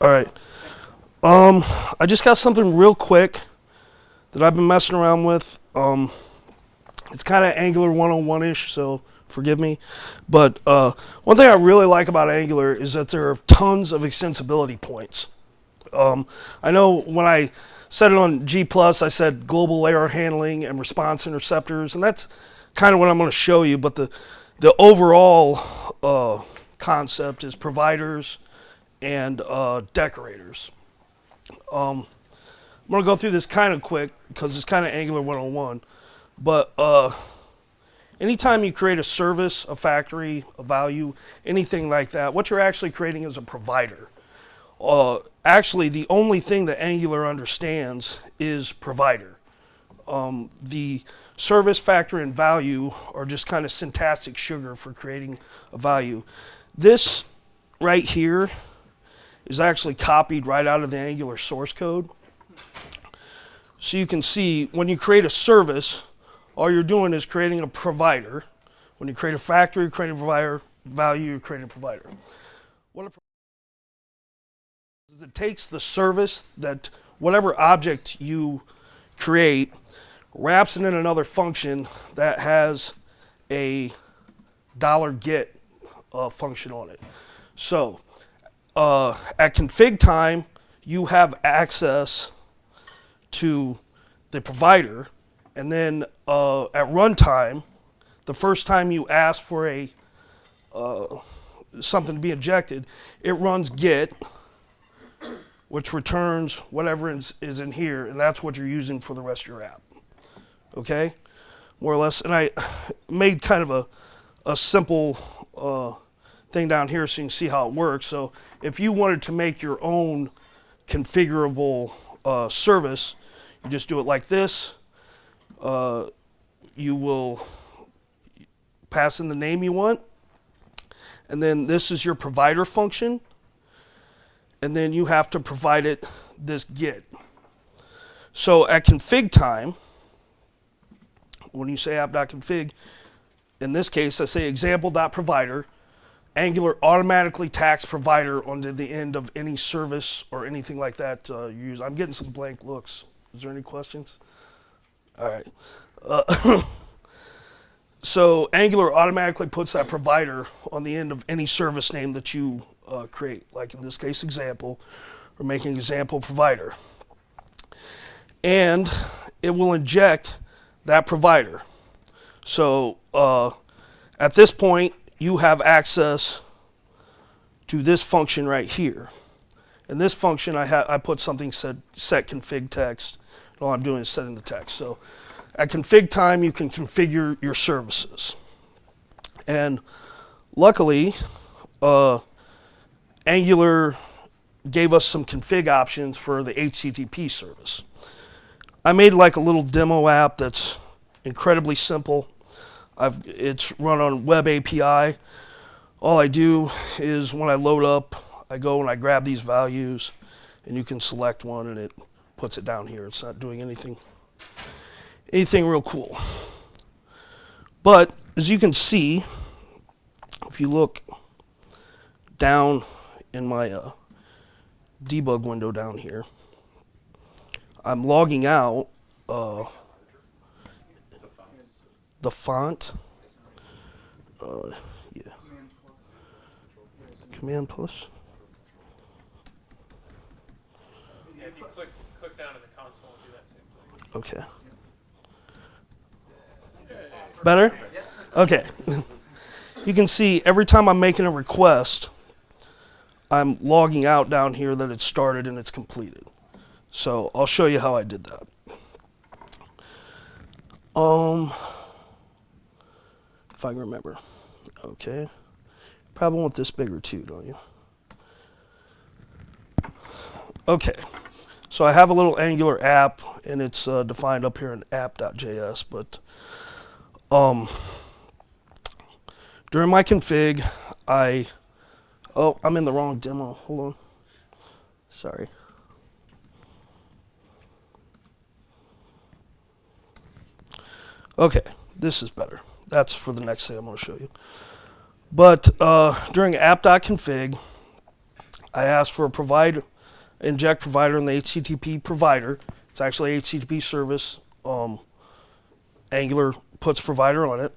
All right. Um, I just got something real quick that I've been messing around with. Um, it's kind of Angular 101-ish, so forgive me. But uh, one thing I really like about Angular is that there are tons of extensibility points. Um, I know when I said it on G+, I said global error handling and response interceptors, and that's kind of what I'm going to show you. But the, the overall uh, concept is providers and uh, decorators. Um, I'm going to go through this kind of quick because it's kind of Angular 101. But uh, anytime you create a service, a factory, a value, anything like that, what you're actually creating is a provider. Uh, actually, the only thing that Angular understands is provider. Um, the service, factor, and value are just kind of syntactic sugar for creating a value. This right here is actually copied right out of the Angular source code. So you can see when you create a service, all you're doing is creating a provider. When you create a factory, you're creating a provider, value, you're creating a provider. What a it takes the service that whatever object you create, wraps it in another function that has a dollar $get uh, function on it. So uh, at config time, you have access to the provider, and then uh, at runtime, the first time you ask for a uh, something to be injected, it runs get, which returns whatever is, is in here, and that's what you're using for the rest of your app. Okay, more or less. And I made kind of a a simple uh, thing down here so you can see how it works. So if you wanted to make your own configurable uh, service, you just do it like this. Uh, you will pass in the name you want. And then this is your provider function. And then you have to provide it this get. So at config time, when you say app.config, in this case, I say example.provider, Angular automatically tags provider onto the end of any service or anything like that uh, you use. I'm getting some blank looks. Is there any questions? All right. Uh, so Angular automatically puts that provider on the end of any service name that you uh, create. Like in this case, example, we're making example provider. And it will inject that provider. So uh, at this point, you have access to this function right here. In this function, I, I put something set, set config text. All I'm doing is setting the text. So at config time, you can configure your services. And luckily, uh, Angular gave us some config options for the HTTP service. I made like a little demo app that's incredibly simple. I've, it's run on Web API. All I do is when I load up, I go and I grab these values, and you can select one, and it puts it down here. It's not doing anything, anything real cool. But as you can see, if you look down in my uh, debug window down here, I'm logging out uh, the font. Uh, yeah. Command plus. Yeah, if you click, click down the console and do that same thing. Okay. Better? Okay. you can see every time I'm making a request, I'm logging out down here that it's started and it's completed. So I'll show you how I did that. Um, if I can remember. Okay. Probably want this bigger too, don't you? Okay. So I have a little Angular app, and it's uh, defined up here in app.js, but um, during my config, I, oh, I'm in the wrong demo. Hold on. Sorry. Okay, this is better. That's for the next thing I'm going to show you. But uh, during app.config, I ask for a provide, inject provider in the HTTP provider. It's actually HTTP service. Um, Angular puts provider on it,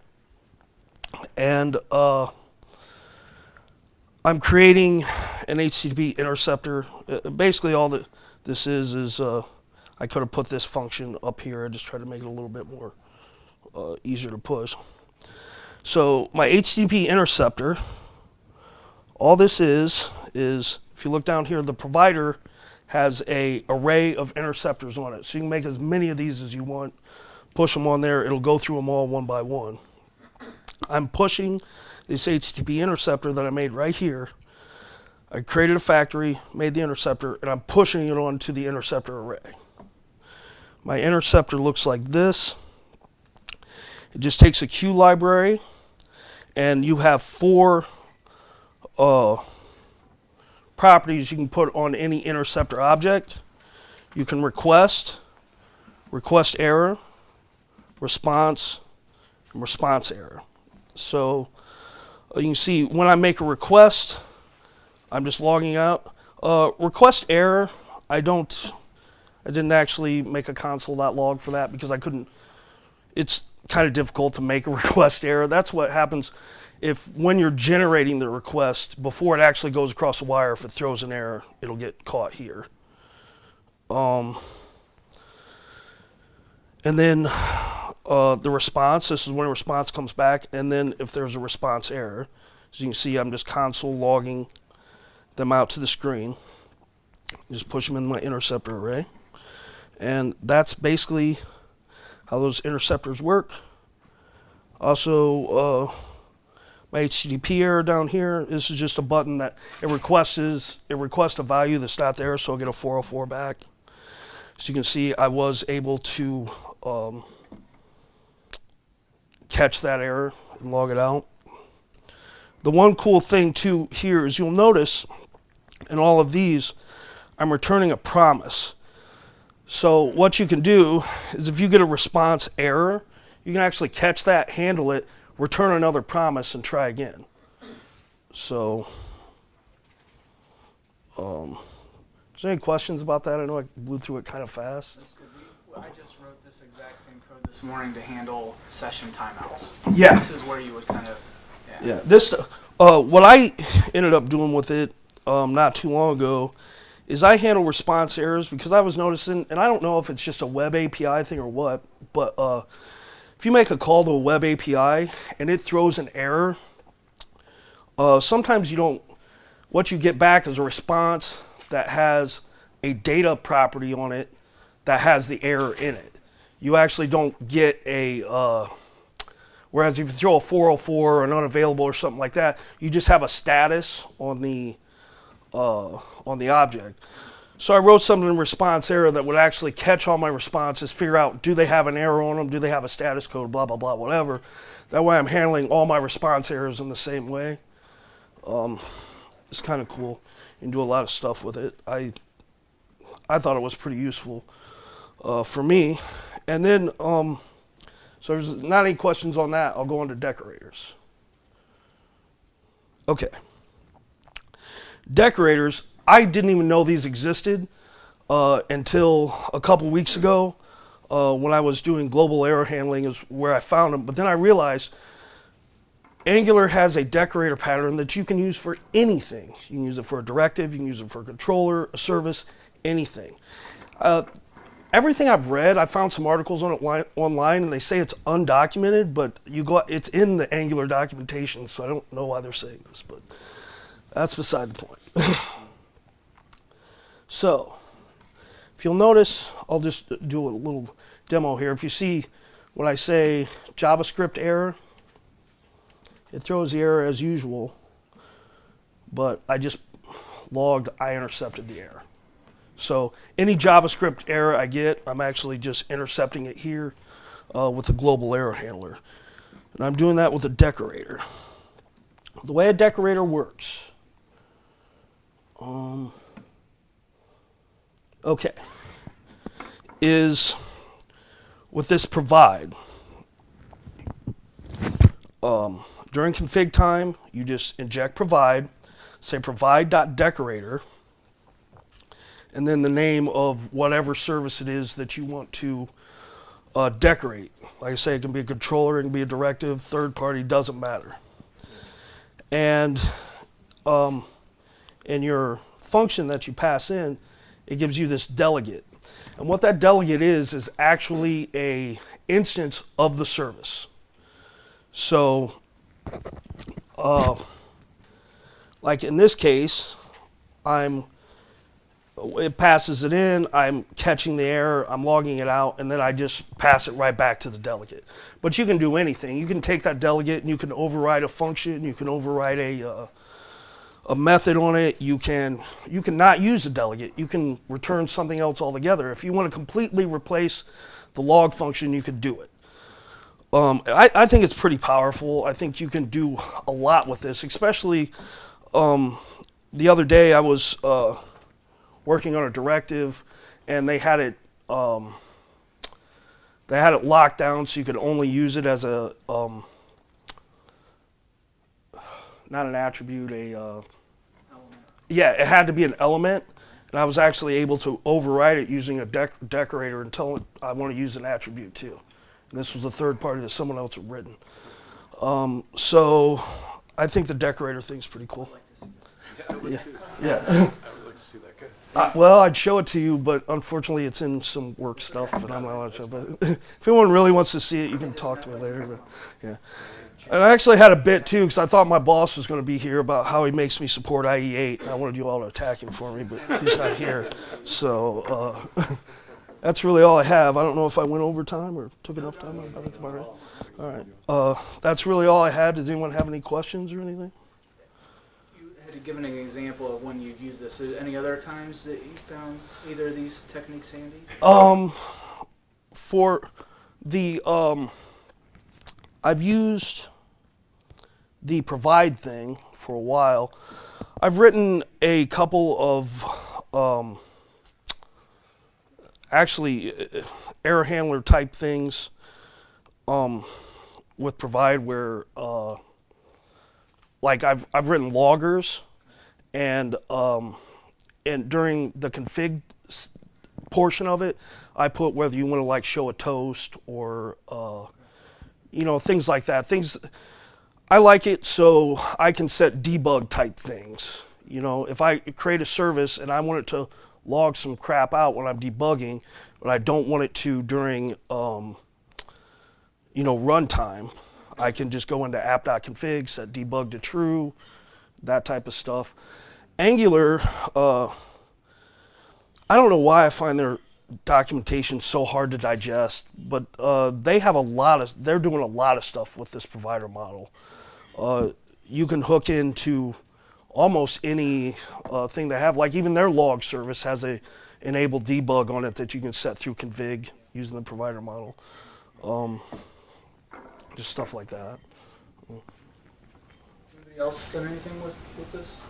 and uh, I'm creating an HTTP interceptor. Uh, basically, all that this is is uh, I could have put this function up here. I just tried to make it a little bit more uh, easier to push. So my HTTP interceptor, all this is is if you look down here, the provider has a array of interceptors on it. So you can make as many of these as you want. Push them on there. It'll go through them all one by one. I'm pushing this HTTP interceptor that I made right here. I created a factory, made the interceptor, and I'm pushing it onto the interceptor array. My interceptor looks like this. It just takes a Q library, and you have four uh, properties you can put on any interceptor object. You can request, request error, response, and response error. So uh, you can see when I make a request, I'm just logging out. Uh, request error, I don't, I didn't actually make a console.log for that because I couldn't, it's kind of difficult to make a request error. That's what happens if when you're generating the request, before it actually goes across the wire, if it throws an error, it'll get caught here. Um, and then uh, the response, this is when a response comes back, and then if there's a response error. As you can see, I'm just console logging them out to the screen. Just push them in my interceptor array. And that's basically how those interceptors work. Also, uh, my HTTP error down here, this is just a button that it requests, it requests a value that's not there, so I'll get a 404 back. So you can see I was able to um, catch that error and log it out. The one cool thing too here is you'll notice in all of these, I'm returning a promise. So what you can do is if you get a response error, you can actually catch that, handle it, return another promise, and try again. So, um, is there any questions about that? I know I blew through it kind of fast. I just wrote this exact same code this morning to handle session timeouts. Yeah. This is where you would kind of, yeah. Yeah, this uh, what I ended up doing with it um, not too long ago is I handle response errors because I was noticing, and I don't know if it's just a web API thing or what, but uh, if you make a call to a web API and it throws an error, uh, sometimes you don't. What you get back is a response that has a data property on it that has the error in it. You actually don't get a. Uh, Whereas if you throw a 404 or an unavailable or something like that, you just have a status on the uh, on the object. So I wrote something in response error that would actually catch all my responses, figure out do they have an error on them, do they have a status code, blah blah blah, whatever. That way I'm handling all my response errors in the same way. Um, it's kind of cool. You can do a lot of stuff with it. I I thought it was pretty useful uh, for me. And then um, so there's not any questions on that. I'll go on to decorators. Okay. Decorators, I didn't even know these existed uh, until a couple weeks ago uh, when I was doing global error handling is where I found them. But then I realized Angular has a decorator pattern that you can use for anything. You can use it for a directive, you can use it for a controller, a service, anything. Uh, everything I've read, I found some articles on it online, and they say it's undocumented, but you go, it's in the Angular documentation, so I don't know why they're saying this, but that's beside the point. so, if you'll notice, I'll just do a little demo here. If you see when I say JavaScript error, it throws the error as usual, but I just logged I intercepted the error. So any JavaScript error I get, I'm actually just intercepting it here uh, with a global error handler. And I'm doing that with a decorator. The way a decorator works. Um, okay. Is with this provide. Um, during config time, you just inject provide. say provide.decorator, and then the name of whatever service it is that you want to uh, decorate. Like I say, it can be a controller, it can be a directive, third party, doesn't matter. And um, in your function that you pass in, it gives you this delegate. And what that delegate is is actually a instance of the service. So, uh, like in this case, I'm it passes it in, I'm catching the error, I'm logging it out, and then I just pass it right back to the delegate. But you can do anything. You can take that delegate and you can override a function, you can override a uh, a method on it. You can you cannot use a delegate. You can return something else altogether. If you want to completely replace the log function, you could do it. Um, I, I think it's pretty powerful. I think you can do a lot with this, especially um, the other day I was uh, working on a directive and they had it um, they had it locked down so you could only use it as a um, not an attribute a uh, yeah it had to be an element and I was actually able to override it using a dec- decorator and tell it I want to use an attribute too. And this was a third party that someone else had written. Um, so I think the decorator thing's pretty cool. I'd like to. Yeah. I would like to see that. Uh, well, I'd show it to you, but unfortunately, it's in some work stuff, and I'm not allowed to show. But if anyone really wants to see it, you can talk to me later. But, yeah. And I actually had a bit too, because I thought my boss was going to be here about how he makes me support IE8. I wanted you all to attack him for me, but he's not here. So uh, that's really all I have. I don't know if I went over time or took enough time. I think about it. All right. Uh, that's really all I had. Does anyone have any questions or anything? You had given an example of when you've used this. Is any other times that you found either of these techniques handy? Um, for the um, I've used the provide thing for a while. I've written a couple of um, actually uh, error handler type things um, with provide where uh, like I've I've written loggers and um, and during the config portion of it, I put whether you want to like show a toast or uh, you know things like that. Things I like it so I can set debug type things. You know, if I create a service and I want it to log some crap out when I'm debugging, but I don't want it to during um, you know runtime, I can just go into app.config, set debug to true, that type of stuff. Angular, uh, I don't know why I find their documentation so hard to digest, but uh, they have a lot of, they're doing a lot of stuff with this provider model. Uh, you can hook into almost any uh, thing they have, like even their log service has a enabled debug on it that you can set through config using the provider model. Um, just stuff like that. Anybody else done anything with, with this?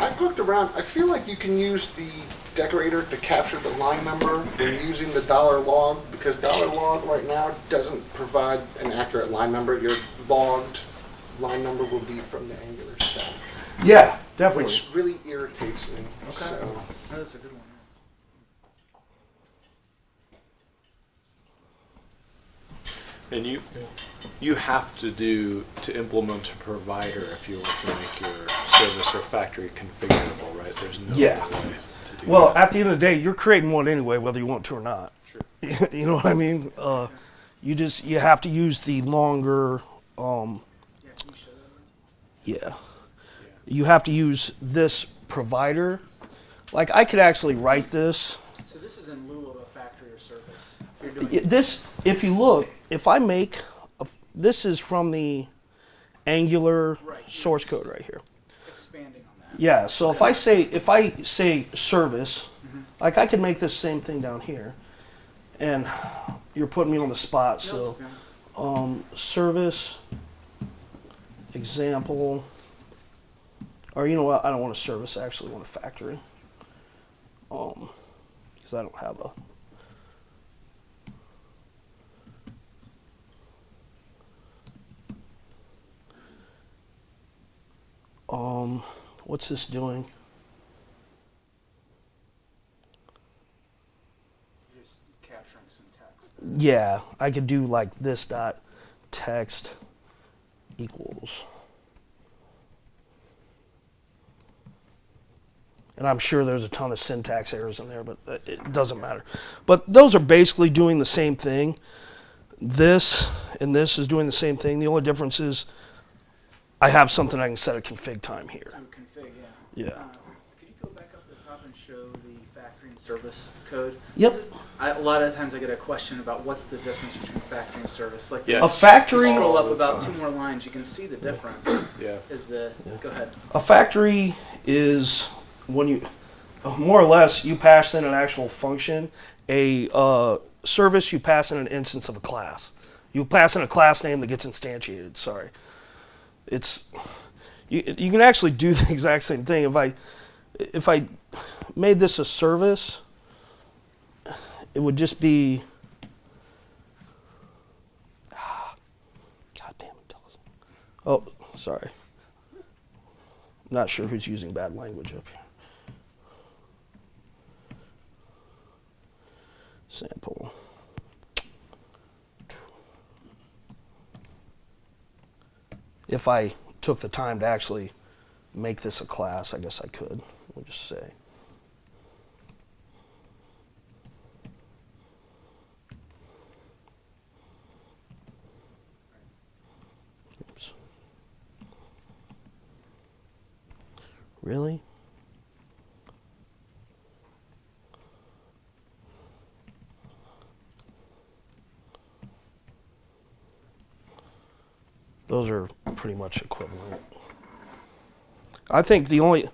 I poked around. I feel like you can use the decorator to capture the line number when using the dollar log because dollar log right now doesn't provide an accurate line number. Your logged line number will be from the Angular stack, Yeah, definitely. which really irritates me. Okay. So, Oh, that's a good one. And you, you have to do to implement a provider if you want to make your service or factory configurable, right? There's no Yeah. way to do Well, that. at the end of the day, you're creating one anyway, whether you want to or not. Sure. you know what I mean? Uh, you just you have to use the longer. Um, Yeah, can you show that? yeah, you have to use this provider. Like I could actually write this. So this is in lieu of a factory or service. You're doing Y- This, if you look, if I make, a, this is from the Angular Right. source code right here. expanding on that. Yeah, so if I say if I say service, like I could make this same thing down here, and you're putting me on the spot. Yeah, So okay. um, service example, or you know what? I don't want a service. I actually want a factory. Um, because I don't have a. Um, what's this doing? Just capturing some text. Yeah, I could do like this dot text equals. And I'm sure there's a ton of syntax errors in there, but it doesn't matter. But those are basically doing the same thing. This and this is doing the same thing. The only difference is I have something I can set a config time here. To config, yeah. Yeah. Uh, Could you go back up to the top and show the factory and service code? Yep. Is it- I, a lot of times I get a question about what's the difference between factory and service. Like Yeah. A if you factory scroll up about two more lines, you can see the difference. Yeah. Is the go ahead? A factory is when you, more or less, you pass in an actual function. A uh, service, you pass in an instance of a class. You pass in a class name that gets instantiated. Sorry, it's you. You can actually do the exact same thing. If I, if I made this a service, it would just be. God damn it. Oh, sorry. Not sure who's using bad language up here. Sample. If I took the time to actually make this a class, I guess I could. We'll just say. Really? Those are pretty much equivalent. I think the only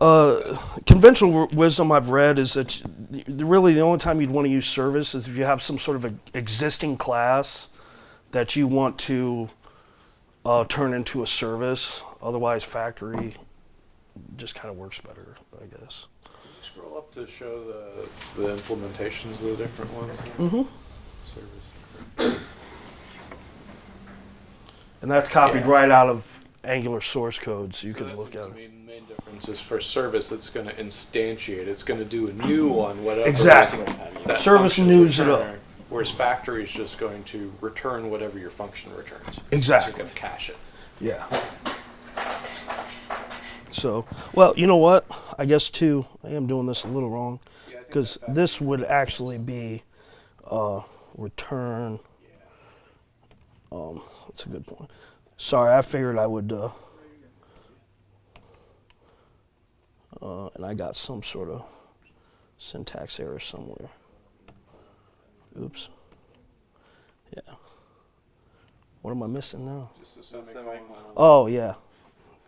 uh, conventional wisdom I've read is that really the only time you'd want to use service is if you have some sort of a existing class that you want to uh, turn into a service. Otherwise, factory just kind of works better, I guess. Can you scroll up to show the, the implementations of the different ones? Mm-hmm. Service. And that's copied Yeah. right out of Angular source code, so you So can look at to it. me the main difference is for service, it's going to instantiate. It's going to do a new one, whatever. Exactly. that Service function's news it up. returning, Whereas factory is just going to return whatever your function returns. So Exactly. it's going to cache it. Yeah. So, well, you know what? I guess too, I am doing this a little wrong because this would actually be uh, return. Um, that's a good point. Sorry, I figured I would. Uh, uh, and I got some sort of syntax error somewhere. Oops. Yeah. What am I missing now? Just a semicolon. semicolon. Oh yeah.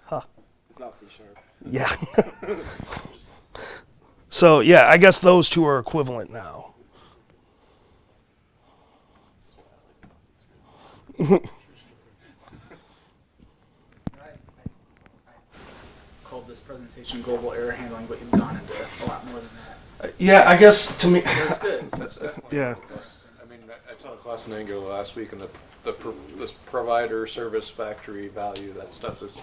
Huh. It's not C sharp. Yeah. so yeah, I guess those two are equivalent now. Called this presentation global error handling, but you've gone into a lot more than that. Yeah, I guess to me. That's good. That's definitely. Yeah. I mean, I, I taught a class in Angular last week, and the the pro- this provider service factory value that stuff is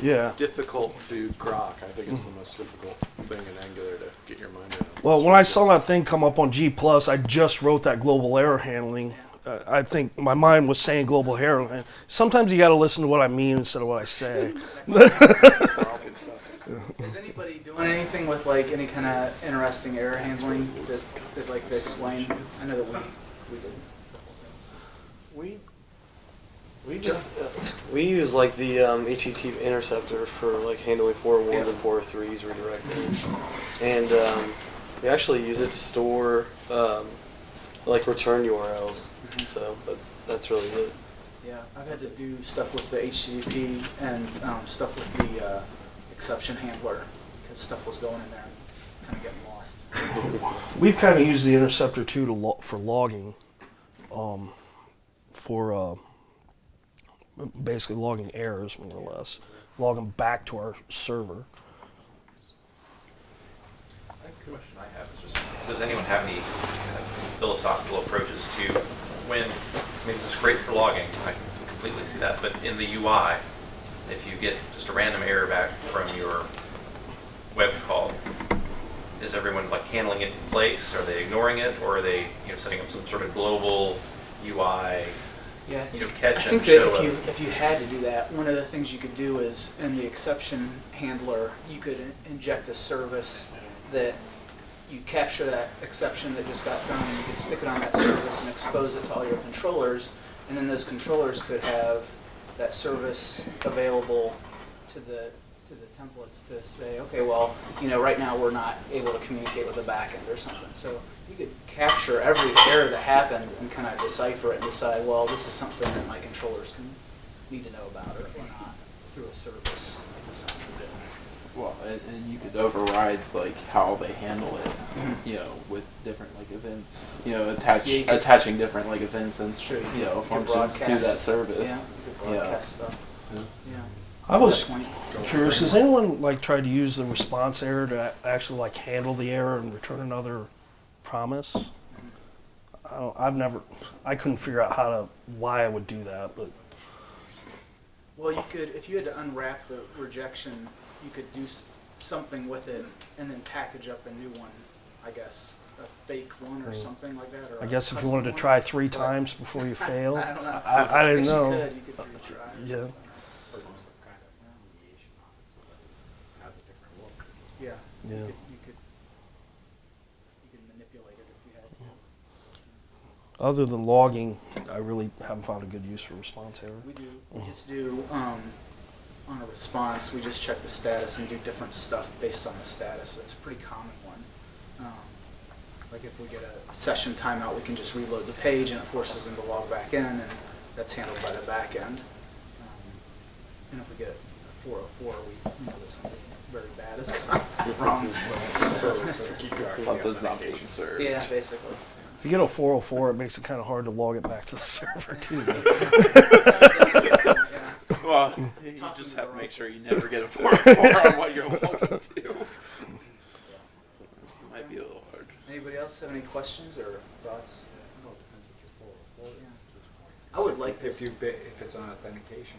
Yeah. difficult to grok. I think it's the most difficult thing in Angular to get your mind around. Well, when I saw that thing come up on G plus, I just wrote that global error handling. Uh, I think my mind was saying global error. handling. Sometimes you got to listen to what I mean instead of what I say. Is anybody doing anything with like any kind of interesting error handling that they'd like to explain? I know that we we did. We we just uh, we use like the um, HTTP interceptor for like handling four ones Yeah. and four threes redirecting, and um, we actually use it to store um, like return URLs. So, but that's really it. Yeah, I've had to do stuff with the HTTP and um, stuff with the uh, exception handler because stuff was going in there and kind of getting lost. We've kind of used the interceptor too to lo- for logging, um, for uh, basically logging errors more or less, log them back to our server. I the question I have is just, does anyone have any kind of philosophical approaches to when, I mean, this is great for logging, I completely see that, but in the UI, if you get just a random error back from your web call, is everyone like handling it in place? Are they ignoring it, or are they, you know, setting up some sort of global UI, Yeah, I you think, know, I catch and think that if you, if you had to do that, one of the things you could do is, in the exception handler, you could in- inject a service that you capture that exception that just got thrown, and you could stick it on that service and expose it to all your controllers, and then those controllers could have that service available to the, to the templates to say, okay, well, you know, right now, we're not able to communicate with the backend or something. So you could capture every error that happened and kind of decipher it and decide, well, this is something that my controllers can need to know about or or not through a service. like this one would do. Well, and, and you could override like how they handle it, Mhm. you know, with different like events, you know, attach Yeah, you could- attaching different like events and Sure, you you know could functions to that broadcast. service. Yeah, you could Yeah. broadcast stuff. Yeah. Yeah. I was Definitely. curious. Has anyone like tried to use the response error to a- actually like handle the error and return another promise? I don't, I've never. I couldn't figure out how to why I would do that, but Well, you could, if you had to unwrap the rejection, you could do something with it and then package up a new one, I guess, a fake one or Hmm. something like that, or I a guess if you wanted to try three But- times before you fail, I don't know. I, I didn't know. You could, you could retry. Yeah. Yeah. Yeah. You could, you could, you could manipulate it if you had to. Other than logging, I really haven't found a good use for response error. We do, we just do, um, on a response, we just check the status and do different stuff based on the status. That's a pretty common one. Um, Like if we get a session timeout, we can just reload the page and it forces them to log back in and that's handled by the back end. Um, And if we get a four oh four, we know that something very bad is gone wrong. Something's not being served. Yeah, basically. If you get a 404, it makes it kind of hard to log it back to the server too. Well, you just have to make sure you never get a four four on what you're looking to. Might be a little hard. Anybody else have any questions or thoughts? I would like to. If you, if it's an authentication,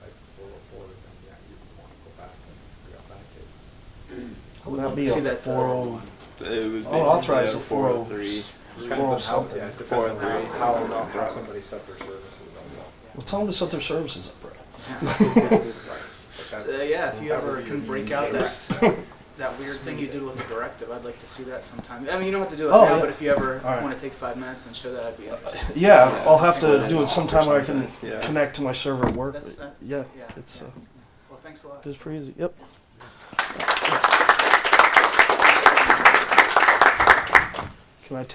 like four oh four, then yeah, you want to go back and re-authenticate. I would Would that be to see a that. uh, 40? It would be I'll authorize yeah, the 403. Depends on how, something. yeah, depends Four on oh how, three. how, How how somebody set their services up. Well, tell them to set their services up, Brett. But So, yeah, if you ever can break out that, that weird thing you did with the directive, I'd like to see that sometime. I mean, you don't have to do it Oh, now, yeah. but if you ever All right. want to take five minutes and show that, I'd be interested. Yeah, Yeah, I'll have to do it sometime where I can yeah. connect to my server at work. That's that. yeah, Yeah. it's uh, Well, thanks a lot. it's pretty easy. Yep. Can I take?